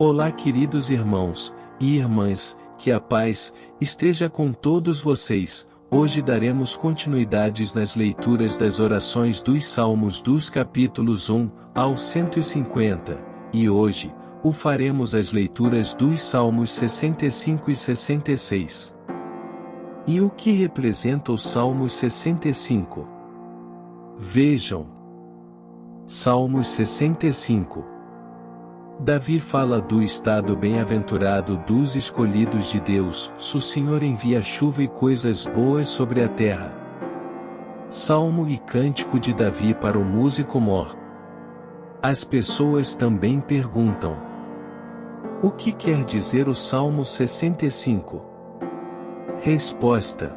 Olá queridos irmãos e irmãs, que a paz esteja com todos vocês. Hoje daremos continuidades nas leituras das orações dos Salmos dos capítulos 1 ao 150, e hoje, o faremos as leituras dos Salmos 65 e 66. E o que representa o Salmos 65? Vejam. Salmos 65 Davi fala do estado bem-aventurado dos escolhidos de Deus, se o Senhor envia chuva e coisas boas sobre a terra. Salmo e Cântico de Davi para o músico mor. As pessoas também perguntam: O que quer dizer o Salmo 65? Resposta: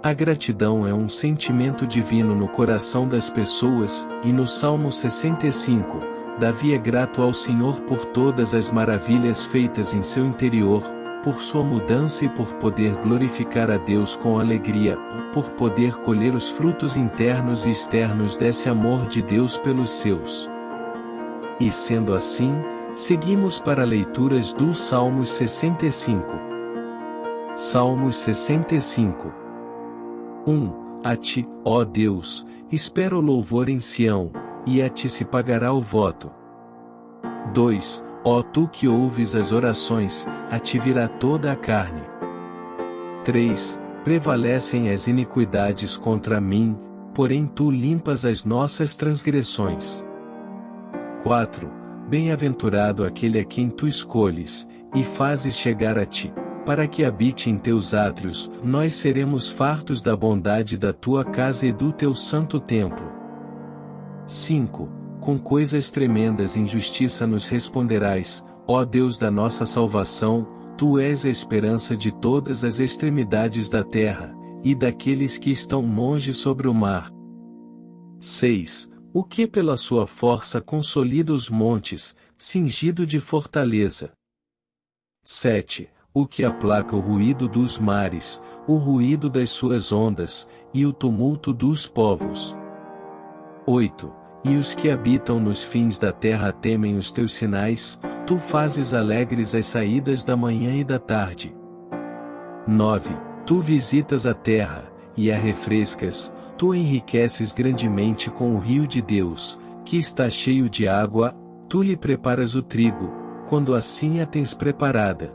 A gratidão é um sentimento divino no coração das pessoas, e no Salmo 65, Davi é grato ao Senhor por todas as maravilhas feitas em seu interior, por sua mudança e por poder glorificar a Deus com alegria, por poder colher os frutos internos e externos desse amor de Deus pelos seus. E sendo assim, seguimos para leituras do Salmos 65. Salmos 65 1. A ti, ó Deus, espero louvor em Sião, e a ti se pagará o voto. 2. Ó tu que ouves as orações, a ti virá toda a carne. 3. Prevalecem as iniquidades contra mim, porém tu limpas as nossas transgressões. 4. Bem-aventurado aquele a quem tu escolhes, e fazes chegar a ti, para que habite em teus átrios, nós seremos fartos da bondade da tua casa e do teu santo templo. 5. Com coisas tremendas injustiça nos responderás, ó Deus da nossa salvação, Tu és a esperança de todas as extremidades da terra, e daqueles que estão longe sobre o mar. 6. O que pela sua força consolida os montes, cingido de fortaleza. 7. O que aplaca o ruído dos mares, o ruído das suas ondas, e o tumulto dos povos. 8. E os que habitam nos fins da terra temem os teus sinais, tu fazes alegres as saídas da manhã e da tarde. 9. Tu visitas a terra, e a refrescas, tu enriqueces grandemente com o rio de Deus, que está cheio de água, tu lhe preparas o trigo, quando assim a tens preparada.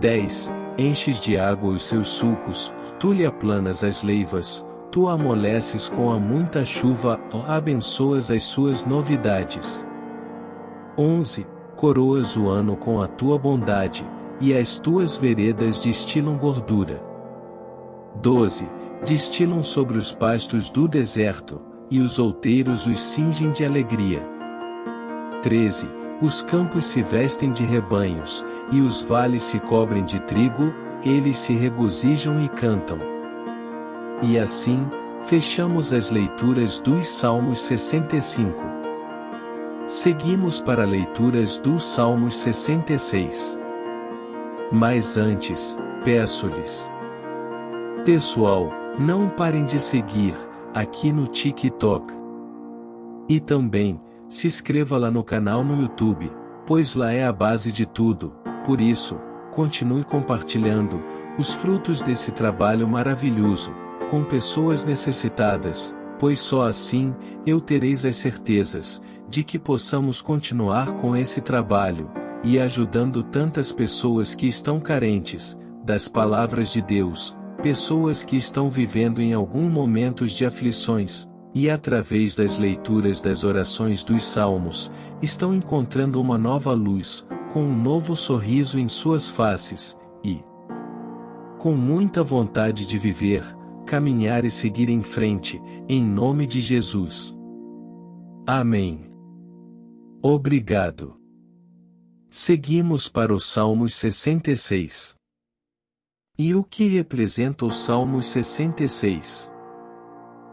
10. Enches de água os seus sulcos, tu lhe aplanas as leivas, tu amoleces com a muita chuva, ó abençoas as suas novidades. 11. Coroas o ano com a tua bondade, e as tuas veredas destilam gordura. 12. Destilam sobre os pastos do deserto, e os outeiros os cingem de alegria. 13. Os campos se vestem de rebanhos, e os vales se cobrem de trigo, eles se regozijam e cantam. E assim, fechamos as leituras dos Salmos 65. Seguimos para leituras dos Salmos 66. Mas antes, peço-lhes. Pessoal, não parem de seguir, aqui no TikTok. E também, se inscreva lá no canal no YouTube, pois lá é a base de tudo, por isso, continue compartilhando, os frutos desse trabalho maravilhoso com pessoas necessitadas, pois só assim, eu tereis as certezas, de que possamos continuar com esse trabalho, e ajudando tantas pessoas que estão carentes, das palavras de Deus, pessoas que estão vivendo em algum momentos de aflições, e através das leituras das orações dos salmos, estão encontrando uma nova luz, com um novo sorriso em suas faces, e com muita vontade de viver, caminhar e seguir em frente, em nome de Jesus. Amém. Obrigado. Seguimos para o Salmos 66. E o que representa o Salmos 66?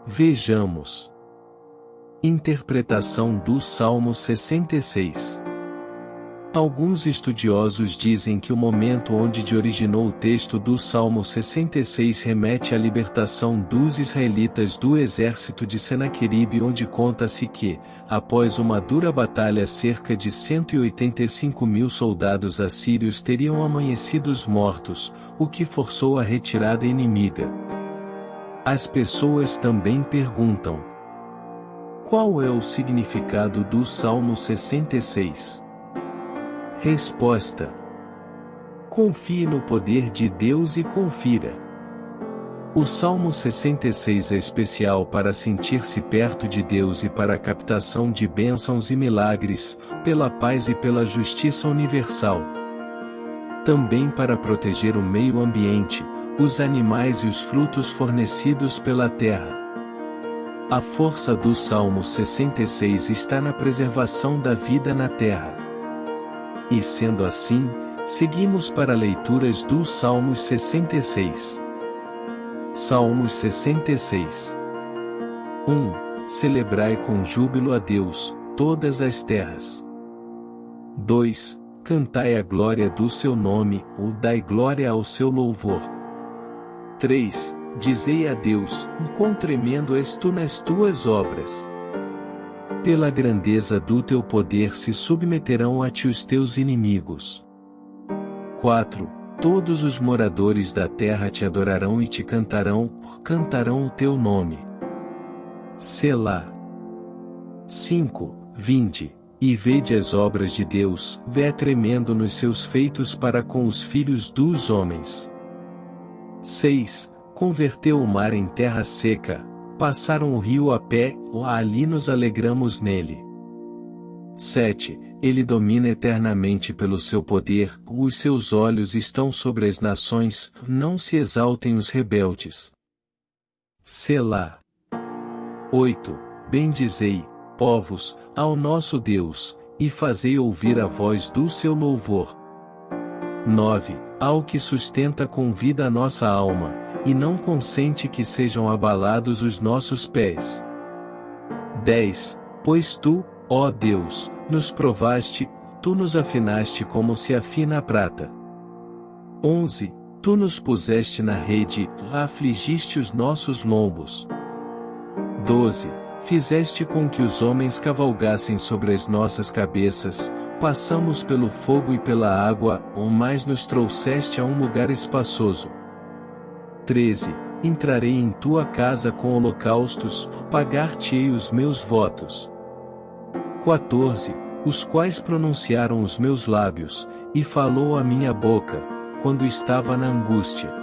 Vejamos. Interpretação do Salmo 66. Alguns estudiosos dizem que o momento onde originou o texto do Salmo 66 remete à libertação dos israelitas do exército de Senaqueribe onde conta-se que, após uma dura batalha cerca de 185 mil soldados assírios teriam amanhecido mortos, o que forçou a retirada inimiga. As pessoas também perguntam: Qual é o significado do Salmo 66? Resposta: Confie no poder de Deus e confira. O Salmo 66 é especial para sentir-se perto de Deus e para a captação de bênçãos e milagres, pela paz e pela justiça universal. Também para proteger o meio ambiente, os animais e os frutos fornecidos pela terra. A força do Salmo 66 está na preservação da vida na terra. E sendo assim, seguimos para leituras dos Salmos 66. Salmos 66 1. Celebrai com júbilo a Deus, todas as terras. 2. Cantai a glória do seu nome, ou dai glória ao seu louvor. 3. Dizei a Deus, quão tremendo és tu nas tuas obras. Pela grandeza do teu poder se submeterão a ti os teus inimigos. 4. Todos os moradores da terra te adorarão e te cantarão, cantarão o teu nome. Selá. 5. Vinde, e vede as obras de Deus, vé tremendo nos seus feitos para com os filhos dos homens. 6. Converteu o mar em terra seca, Passaram o rio a pé, ou ali nos alegramos nele. 7. Ele domina eternamente pelo seu poder, os seus olhos estão sobre as nações, não se exaltem os rebeldes. Selá. 8. Bendizei, povos, ao nosso Deus, e fazei ouvir a voz do seu louvor. 9. Ao que sustenta com vida a nossa alma, e não consente que sejam abalados os nossos pés. 10. Pois tu, ó Deus, nos provaste, tu nos afinaste como se afina a prata. 11. Tu nos puseste na rede, afligiste os nossos lombos. 12. Fizeste com que os homens cavalgassem sobre as nossas cabeças, passamos pelo fogo e pela água, ou mais nos trouxeste a um lugar espaçoso. 13. Entrarei em tua casa com holocaustos, pagar-te-ei os meus votos. 14. Os quais pronunciaram os meus lábios, e falou a minha boca, quando estava na angústia.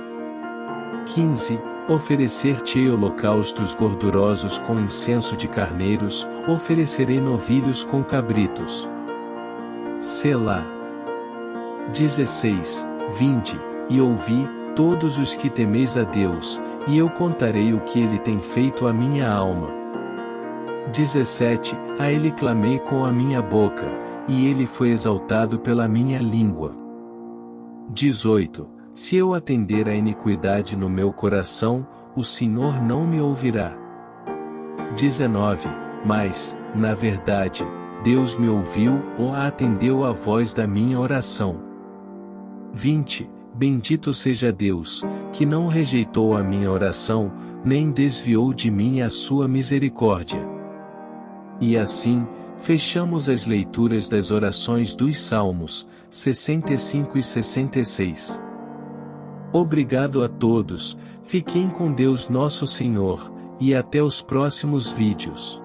15. Oferecer-te-ei holocaustos gordurosos com incenso de carneiros, oferecerei novilhos com cabritos. Selá. 16. Vinde, e ouvi, todos os que temeis a Deus, e eu contarei o que ele tem feito à minha alma. 17 A ele clamei com a minha boca, e ele foi exaltado pela minha língua. 18 Se eu atender à iniquidade no meu coração, o Senhor não me ouvirá. 19 Mas, na verdade, Deus me ouviu ou atendeu à voz da minha oração. 20 Bendito seja Deus, que não rejeitou a minha oração, nem desviou de mim a sua misericórdia. E assim, fechamos as leituras das orações dos Salmos, 65 e 66. Obrigado a todos, fiquem com Deus Nosso Senhor, e até os próximos vídeos.